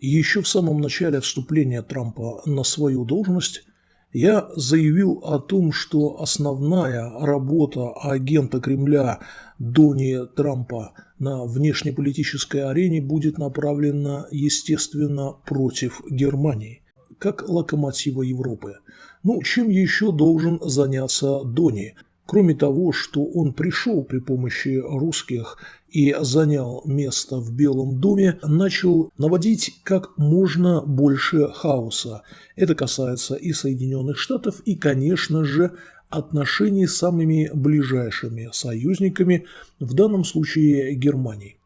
Еще в самом начале вступления Трампа на свою должность я заявил о том, что основная работа агента Кремля Дони Трампа на внешнеполитической арене будет направлена, естественно, против Германии, как локомотива Европы. Ну, чем еще должен заняться Дони? Кроме того, что он пришел при помощи русских и занял место в Белом доме, начал наводить как можно больше хаоса. Это касается и Соединенных Штатов, и, конечно же, отношений с самыми ближайшими союзниками, в данном случае Германией.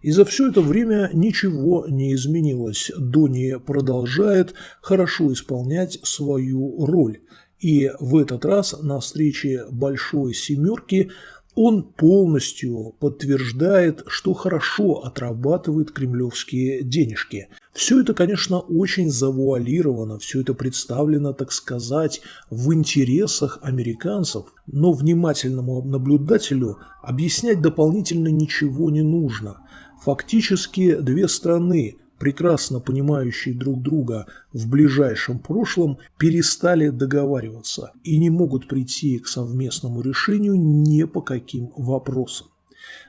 И за все это время ничего не изменилось. Дони продолжает хорошо исполнять свою роль. И в этот раз на встрече Большой Семерки он полностью подтверждает, что хорошо отрабатывает кремлевские денежки. Все это, конечно, очень завуалировано, все это представлено, так сказать, в интересах американцев, но внимательному наблюдателю объяснять дополнительно ничего не нужно. Фактически две страны прекрасно понимающие друг друга в ближайшем прошлом, перестали договариваться и не могут прийти к совместному решению ни по каким вопросам.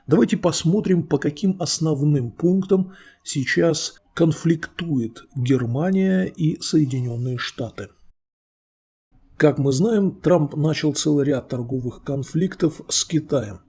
Давайте посмотрим, по каким основным пунктам сейчас конфликтует Германия и Соединенные Штаты. Как мы знаем, Трамп начал целый ряд торговых конфликтов с Китаем.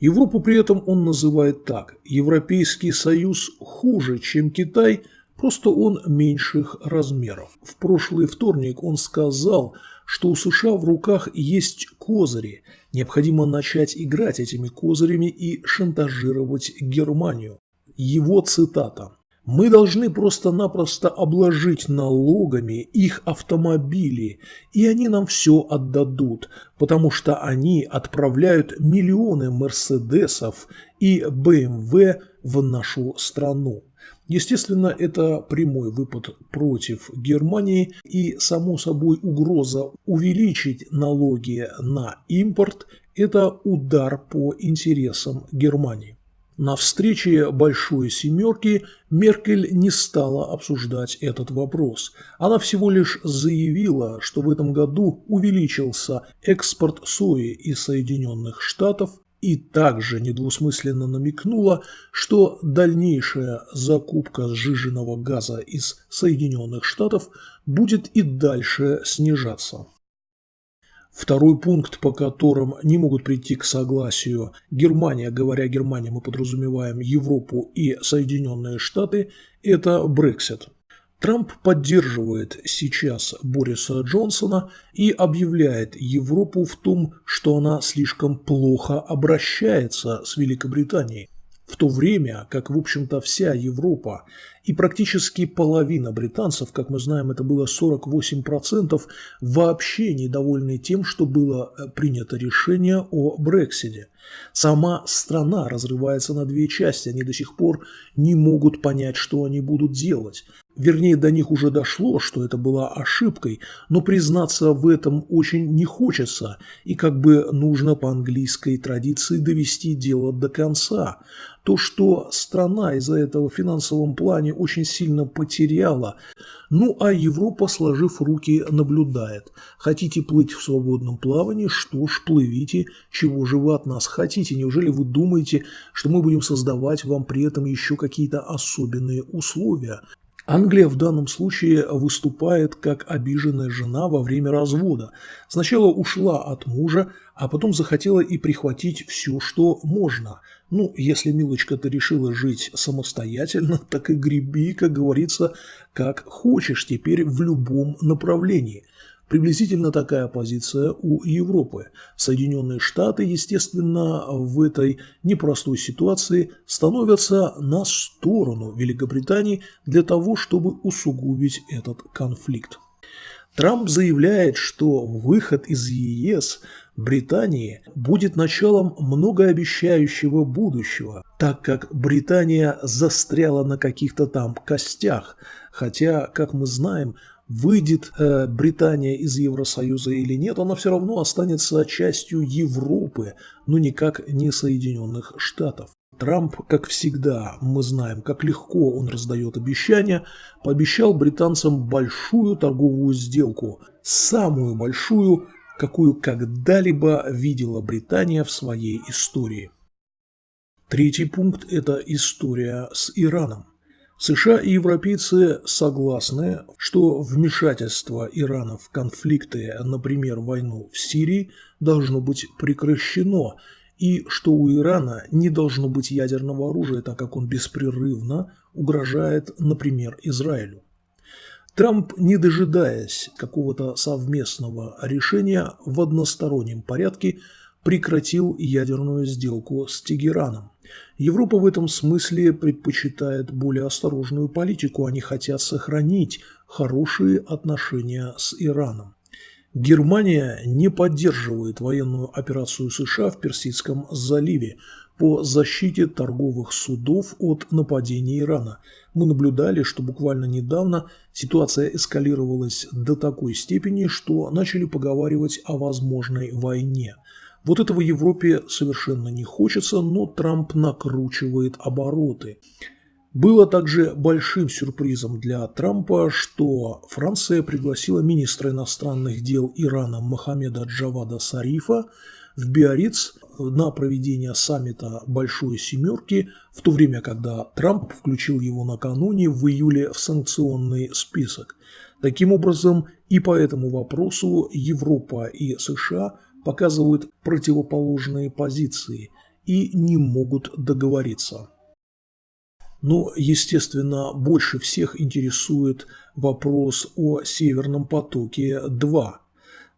Европу при этом он называет так. Европейский Союз хуже, чем Китай, просто он меньших размеров. В прошлый вторник он сказал, что у США в руках есть козыри. Необходимо начать играть этими козырями и шантажировать Германию. Его цитата. Мы должны просто-напросто обложить налогами их автомобили, и они нам все отдадут, потому что они отправляют миллионы Мерседесов и БМВ в нашу страну. Естественно, это прямой выпад против Германии и, само собой, угроза увеличить налоги на импорт – это удар по интересам Германии. На встрече Большой Семерки Меркель не стала обсуждать этот вопрос. Она всего лишь заявила, что в этом году увеличился экспорт сои из Соединенных Штатов и также недвусмысленно намекнула, что дальнейшая закупка сжиженного газа из Соединенных Штатов будет и дальше снижаться. Второй пункт, по которым не могут прийти к согласию Германия, говоря Германия, мы подразумеваем Европу и Соединенные Штаты, это Брексит. Трамп поддерживает сейчас Бориса Джонсона и объявляет Европу в том, что она слишком плохо обращается с Великобританией. В то время, как, в общем-то, вся Европа и практически половина британцев, как мы знаем, это было 48%, вообще недовольны тем, что было э, принято решение о Брексите. Сама страна разрывается на две части, они до сих пор не могут понять, что они будут делать. Вернее, до них уже дошло, что это была ошибкой, но признаться в этом очень не хочется, и как бы нужно по английской традиции довести дело до конца. То, что страна из-за этого в финансовом плане очень сильно потеряла, ну а Европа, сложив руки, наблюдает. Хотите плыть в свободном плавании? Что ж, плывите. Чего же вы от нас хотите? Неужели вы думаете, что мы будем создавать вам при этом еще какие-то особенные условия? Англия в данном случае выступает как обиженная жена во время развода. Сначала ушла от мужа, а потом захотела и прихватить все, что можно. Ну, если, милочка, ты решила жить самостоятельно, так и греби, как говорится, как хочешь теперь в любом направлении – Приблизительно такая позиция у Европы. Соединенные Штаты, естественно, в этой непростой ситуации становятся на сторону Великобритании для того, чтобы усугубить этот конфликт. Трамп заявляет, что выход из ЕС Британии будет началом многообещающего будущего, так как Британия застряла на каких-то там костях, хотя, как мы знаем, выйдет э, Британия из Евросоюза или нет, она все равно останется частью Европы, но никак не Соединенных Штатов. Трамп, как всегда, мы знаем, как легко он раздает обещания, пообещал британцам большую торговую сделку, самую большую, какую когда-либо видела Британия в своей истории. Третий пункт – это история с Ираном. США и европейцы согласны, что вмешательство Ирана в конфликты, например, войну в Сирии, должно быть прекращено, и что у Ирана не должно быть ядерного оружия, так как он беспрерывно угрожает, например, Израилю. Трамп, не дожидаясь какого-то совместного решения в одностороннем порядке, прекратил ядерную сделку с Тегераном. Европа в этом смысле предпочитает более осторожную политику, они хотят сохранить хорошие отношения с Ираном. Германия не поддерживает военную операцию США в Персидском заливе по защите торговых судов от нападения Ирана. Мы наблюдали, что буквально недавно ситуация эскалировалась до такой степени, что начали поговаривать о возможной войне. Вот этого Европе совершенно не хочется, но Трамп накручивает обороты. Было также большим сюрпризом для Трампа, что Франция пригласила министра иностранных дел Ирана Мохаммеда Джавада Сарифа в Биориц на проведение саммита Большой Семерки, в то время, когда Трамп включил его накануне в июле в санкционный список. Таким образом, и по этому вопросу Европа и США показывают противоположные позиции и не могут договориться. Но, естественно, больше всех интересует вопрос о Северном потоке-2.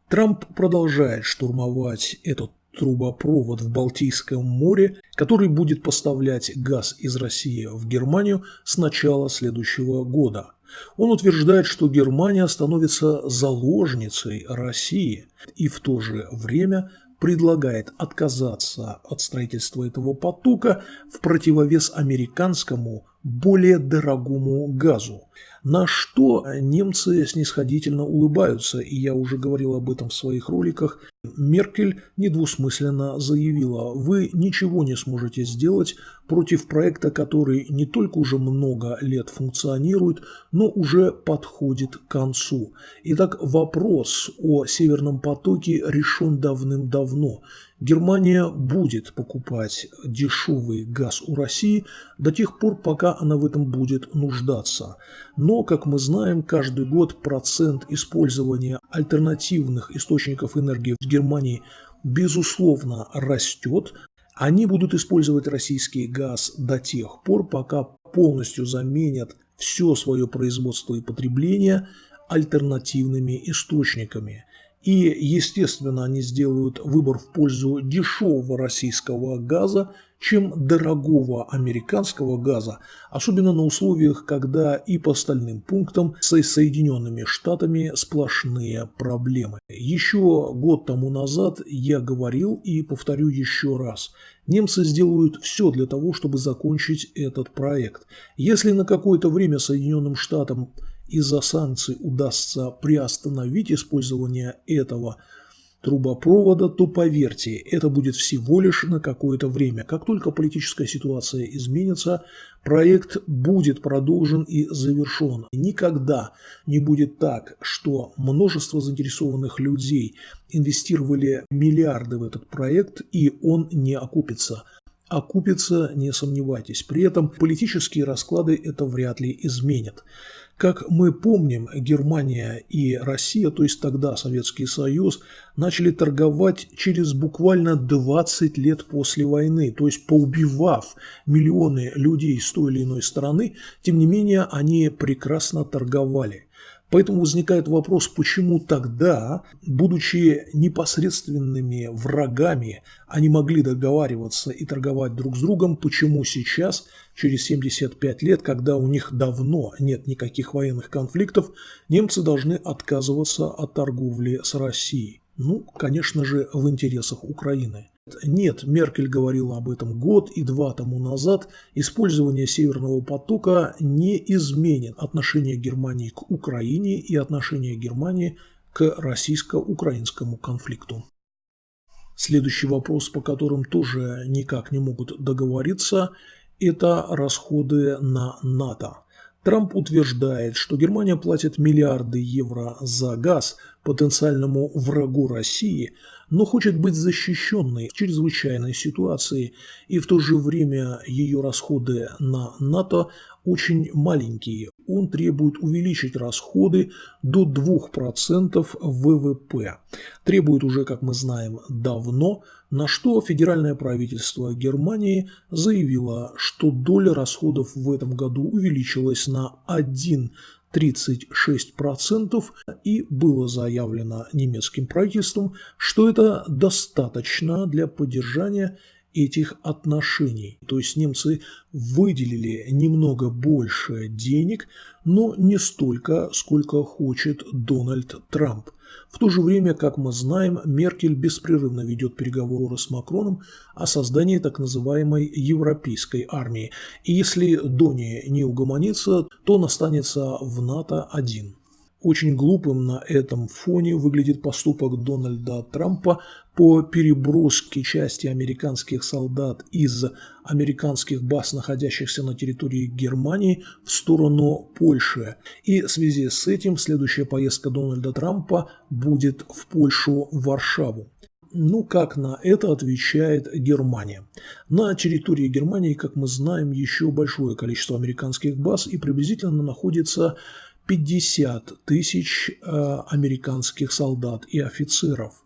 Трамп продолжает штурмовать этот трубопровод в Балтийском море, который будет поставлять газ из России в Германию с начала следующего года. Он утверждает, что Германия становится заложницей России и в то же время предлагает отказаться от строительства этого потока в противовес американскому более дорогому газу. На что немцы снисходительно улыбаются, и я уже говорил об этом в своих роликах. Меркель недвусмысленно заявила, вы ничего не сможете сделать против проекта, который не только уже много лет функционирует, но уже подходит к концу. Итак, вопрос о Северном потоке решен давным-давно. Германия будет покупать дешевый газ у России до тех пор, пока она в этом будет нуждаться. Но, как мы знаем, каждый год процент использования альтернативных источников энергии в Германии безусловно растет. Они будут использовать российский газ до тех пор, пока полностью заменят все свое производство и потребление альтернативными источниками. И, естественно, они сделают выбор в пользу дешевого российского газа, чем дорогого американского газа, особенно на условиях, когда и по остальным пунктам с Соединенными Штатами сплошные проблемы. Еще год тому назад я говорил и повторю еще раз. Немцы сделают все для того, чтобы закончить этот проект. Если на какое-то время Соединенным Штатам из-за санкций удастся приостановить использование этого трубопровода, то поверьте, это будет всего лишь на какое-то время. Как только политическая ситуация изменится, проект будет продолжен и завершен. Никогда не будет так, что множество заинтересованных людей инвестировали миллиарды в этот проект, и он не окупится. Окупится, не сомневайтесь. При этом политические расклады это вряд ли изменят. Как мы помним, Германия и Россия, то есть тогда Советский Союз, начали торговать через буквально 20 лет после войны, то есть поубивав миллионы людей с той или иной стороны, тем не менее они прекрасно торговали. Поэтому возникает вопрос, почему тогда, будучи непосредственными врагами, они могли договариваться и торговать друг с другом, почему сейчас, через 75 лет, когда у них давно нет никаких военных конфликтов, немцы должны отказываться от торговли с Россией. Ну, конечно же, в интересах Украины. Нет, Меркель говорила об этом год и два тому назад. Использование Северного потока не изменит отношение Германии к Украине и отношение Германии к российско-украинскому конфликту. Следующий вопрос, по которым тоже никак не могут договориться, это расходы на НАТО. Трамп утверждает, что Германия платит миллиарды евро за газ потенциальному врагу России, но хочет быть защищенной в чрезвычайной ситуации, и в то же время ее расходы на НАТО очень маленькие. Он требует увеличить расходы до 2% ВВП. Требует уже, как мы знаем, давно, на что федеральное правительство Германии заявило, что доля расходов в этом году увеличилась на 1 36% и было заявлено немецким правительством, что это достаточно для поддержания этих отношений. То есть немцы выделили немного больше денег, но не столько, сколько хочет Дональд Трамп. В то же время, как мы знаем, Меркель беспрерывно ведет переговоры с Макроном о создании так называемой европейской армии. И если Дони не угомонится, то он останется в НАТО один. Очень глупым на этом фоне выглядит поступок Дональда Трампа по переброске части американских солдат из американских баз, находящихся на территории Германии, в сторону Польши. И в связи с этим следующая поездка Дональда Трампа будет в Польшу, в Варшаву. Ну, как на это отвечает Германия? На территории Германии, как мы знаем, еще большое количество американских баз и приблизительно находится 50 тысяч э, американских солдат и офицеров.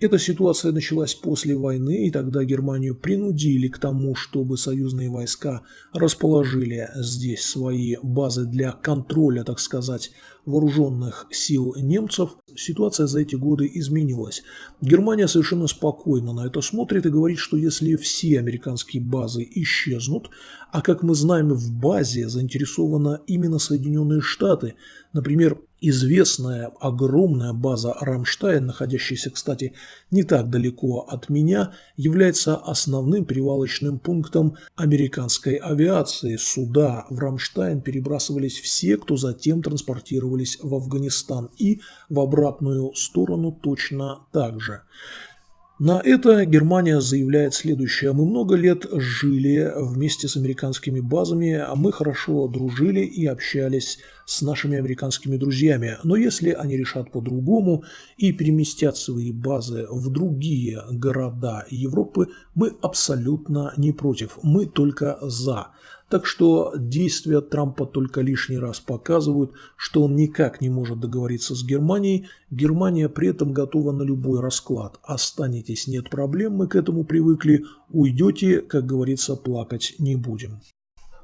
Эта ситуация началась после войны, и тогда Германию принудили к тому, чтобы союзные войска расположили здесь свои базы для контроля, так сказать, вооруженных сил немцев. Ситуация за эти годы изменилась. Германия совершенно спокойно на это смотрит и говорит, что если все американские базы исчезнут, а как мы знаем, в базе заинтересованы именно Соединенные Штаты, например, Известная огромная база «Рамштайн», находящаяся, кстати, не так далеко от меня, является основным перевалочным пунктом американской авиации. Сюда, в «Рамштайн», перебрасывались все, кто затем транспортировались в Афганистан, и в обратную сторону точно так же. На это Германия заявляет следующее. Мы много лет жили вместе с американскими базами, а мы хорошо дружили и общались с нашими американскими друзьями. Но если они решат по-другому и переместят свои базы в другие города Европы, мы абсолютно не против. Мы только за. Так что действия Трампа только лишний раз показывают, что он никак не может договориться с Германией. Германия при этом готова на любой расклад. Останетесь, нет проблем, мы к этому привыкли. Уйдете, как говорится, плакать не будем.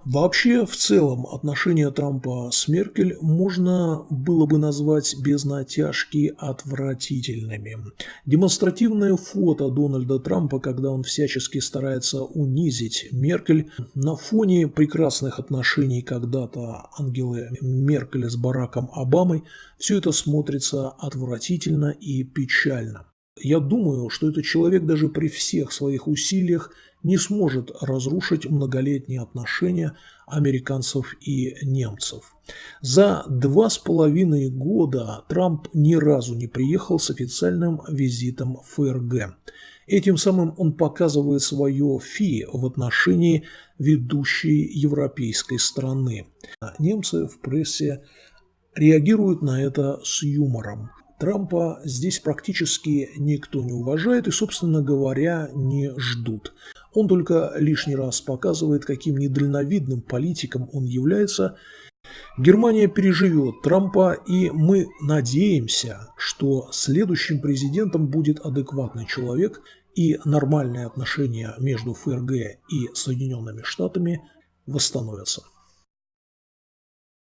Вообще, в целом, отношения Трампа с Меркель можно было бы назвать без натяжки отвратительными. Демонстративное фото Дональда Трампа, когда он всячески старается унизить Меркель, на фоне прекрасных отношений когда-то Ангелы Меркель с Бараком Обамой, все это смотрится отвратительно и печально. Я думаю, что этот человек даже при всех своих усилиях не сможет разрушить многолетние отношения американцев и немцев. За два с половиной года Трамп ни разу не приехал с официальным визитом в ФРГ. Этим самым он показывает свое фи в отношении ведущей европейской страны. Немцы в прессе реагируют на это с юмором. Трампа здесь практически никто не уважает и, собственно говоря, не ждут. Он только лишний раз показывает, каким недальновидным политиком он является. Германия переживет Трампа, и мы надеемся, что следующим президентом будет адекватный человек, и нормальные отношения между ФРГ и Соединенными Штатами восстановятся.